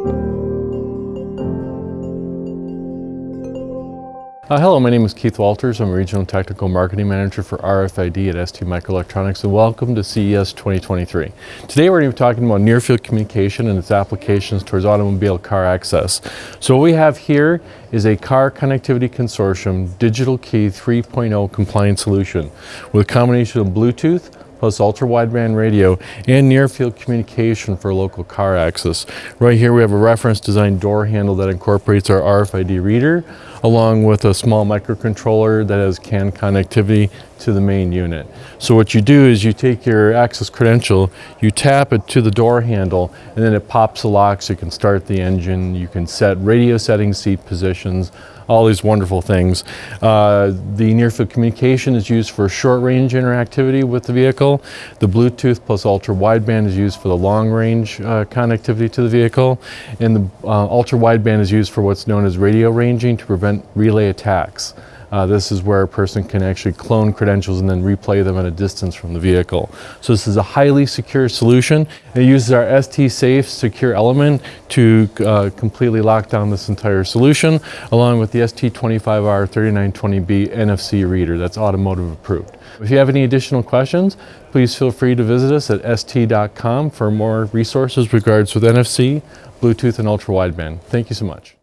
Uh, hello, my name is Keith Walters. I'm a Regional Technical Marketing Manager for RFID at ST Microelectronics and welcome to CES 2023. Today we're going to be talking about near field communication and its applications towards automobile car access. So what we have here is a car connectivity consortium digital key 3.0 compliant solution with a combination of Bluetooth, plus ultra-wideband radio and near-field communication for local car access. Right here we have a reference design door handle that incorporates our RFID reader along with a small microcontroller that has CAN connectivity to the main unit. So what you do is you take your access credential, you tap it to the door handle, and then it pops the lock so you can start the engine, you can set radio settings, seat positions, all these wonderful things. Uh, the near field communication is used for short range interactivity with the vehicle. The Bluetooth plus ultra wideband is used for the long range uh, connectivity to the vehicle. And the uh, ultra wideband is used for what's known as radio ranging to prevent relay attacks. Uh, this is where a person can actually clone credentials and then replay them at a distance from the vehicle. So this is a highly secure solution. It uses our ST Safe secure element to uh, completely lock down this entire solution, along with the ST25R3920B NFC reader that's automotive approved. If you have any additional questions, please feel free to visit us at st.com for more resources regards with NFC, Bluetooth, and ultra wideband. Thank you so much.